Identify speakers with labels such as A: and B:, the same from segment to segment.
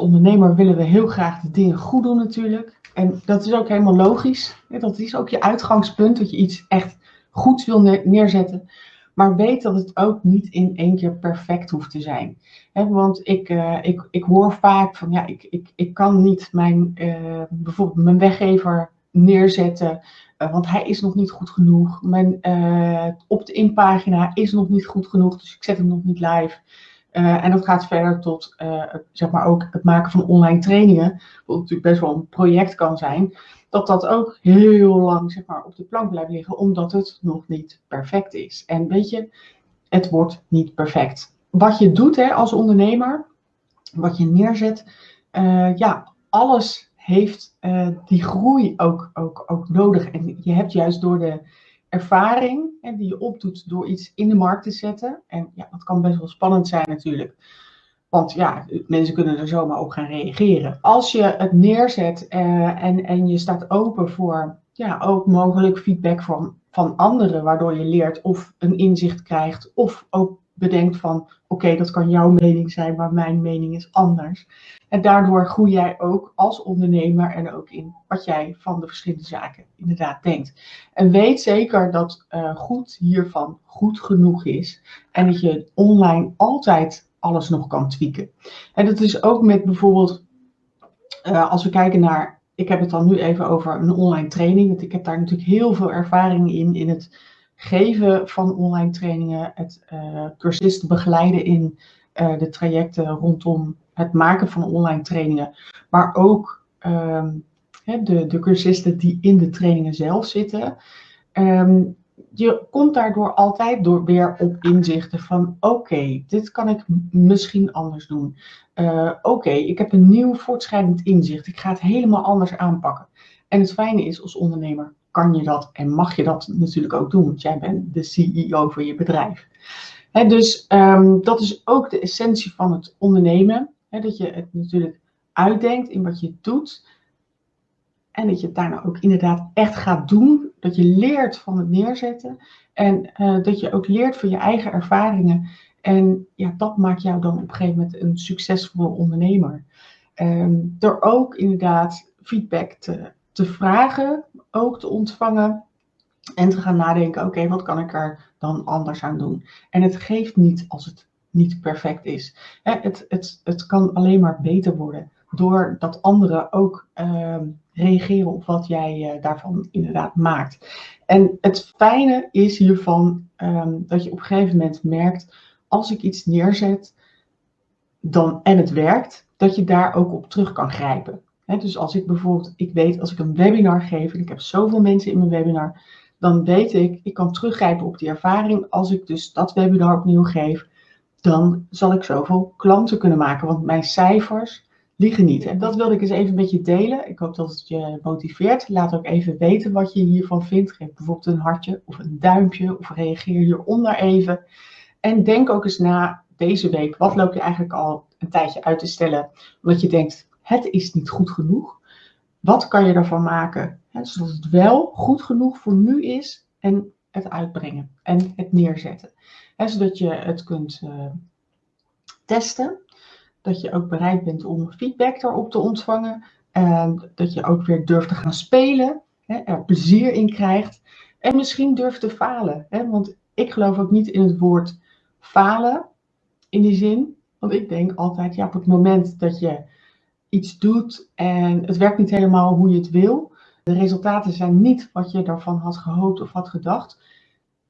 A: ondernemer willen we heel graag de dingen goed doen natuurlijk. En dat is ook helemaal logisch. Dat is ook je uitgangspunt, dat je iets echt goeds wil neerzetten. Maar weet dat het ook niet in één keer perfect hoeft te zijn. want ik, uh, ik, ik hoor vaak van ja, ik, ik, ik kan niet mijn, uh, bijvoorbeeld mijn weggever neerzetten, uh, want hij is nog niet goed genoeg. Mijn op de inpagina is nog niet goed genoeg, dus ik zet hem nog niet live. En dat gaat verder tot zeg maar ook het maken van online trainingen, wat natuurlijk best wel een project kan zijn dat dat ook heel lang zeg maar, op de plank blijft liggen, omdat het nog niet perfect is. En weet je, het wordt niet perfect. Wat je doet hè, als ondernemer, wat je neerzet, uh, ja, alles heeft die groei ook, ook, ook nodig. En je hebt juist door de ervaring hè, die je opdoet door iets in de markt te zetten, en ja, dat kan best wel spannend zijn natuurlijk, want ja, mensen kunnen er zomaar op gaan reageren. Als je het neerzet uh, en, en je staat open voor ja, ook mogelijk feedback van, van anderen, waardoor je leert of een inzicht krijgt, of ook bedenkt van oké, dat kan jouw mening zijn, maar mijn mening is anders. En daardoor groei jij ook als ondernemer en ook in wat jij van de verschillende zaken inderdaad denkt. En weet zeker dat uh, goed hiervan goed genoeg is en dat je online altijd alles nog kan tweaken. En dat is ook met bijvoorbeeld, uh, als we kijken naar, ik heb het dan nu even over een online training, want ik heb daar natuurlijk heel veel ervaring in, in het geven van online trainingen, het uh, cursisten begeleiden in uh, de trajecten rondom het maken van online trainingen, maar ook um, de, de cursisten die in de trainingen zelf zitten. Um, je komt daardoor altijd door weer op inzichten van oké, dit kan ik misschien anders doen. Uh, oké, ik heb een nieuw voortschrijdend inzicht. Ik ga het helemaal anders aanpakken. En het fijne is, als ondernemer kan je dat en mag je dat natuurlijk ook doen, want jij bent de CEO van je bedrijf. Dus um, dat is ook de essentie van het ondernemen. Dat je het natuurlijk uitdenkt in wat je doet. En dat je het daarna ook inderdaad echt gaat doen. Dat je leert van het neerzetten. En uh, dat je ook leert van je eigen ervaringen. En ja, dat maakt jou dan op een gegeven moment een succesvolle ondernemer. Um, door ook inderdaad feedback te, te vragen, ook te ontvangen. En te gaan nadenken, oké, wat kan ik er dan anders aan doen? En het geeft niet als het niet perfect is. Het, het, het kan alleen maar beter worden doordat anderen ook uh, reageren op wat jij uh, daarvan inderdaad maakt. En het fijne is hiervan um, dat je op een gegeven moment merkt, als ik iets neerzet dan, en het werkt, dat je daar ook op terug kan grijpen. Dus als ik bijvoorbeeld, ik weet als ik een webinar geef en ik heb zoveel mensen in mijn webinar, dan weet ik, ik kan teruggrijpen op die ervaring. Als ik dus dat webinar opnieuw geef, dan zal ik zoveel klanten kunnen maken. Want mijn cijfers liegen niet. En dat wilde ik eens even met je delen. Ik hoop dat het je motiveert. Laat ook even weten wat je hiervan vindt. Geef bijvoorbeeld een hartje of een duimpje of reageer hieronder even. En denk ook eens na deze week, wat loop je eigenlijk al een tijdje uit te stellen, omdat je denkt, het is niet goed genoeg. Wat kan je ervan maken, zodat het wel goed genoeg voor nu is en het uitbrengen en het neerzetten. Zodat je het kunt uh, testen dat je ook bereid bent om feedback daarop te ontvangen. En dat je ook weer durft te gaan spelen, er plezier in krijgt. En misschien durft te falen. Want ik geloof ook niet in het woord falen in die zin. Want ik denk altijd, ja, op het moment dat je iets doet en het werkt niet helemaal hoe je het wil. De resultaten zijn niet wat je daarvan had gehoopt of had gedacht.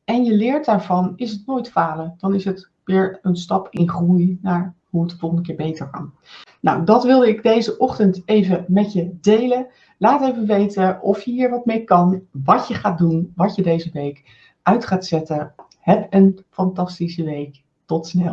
A: En je leert daarvan, is het nooit falen. Dan is het weer een stap in groei naar hoe het de volgende keer beter kan. Nou, dat wilde ik deze ochtend even met je delen. Laat even weten of je hier wat mee kan, wat je gaat doen, wat je deze week uit gaat zetten. Heb een fantastische week. Tot snel.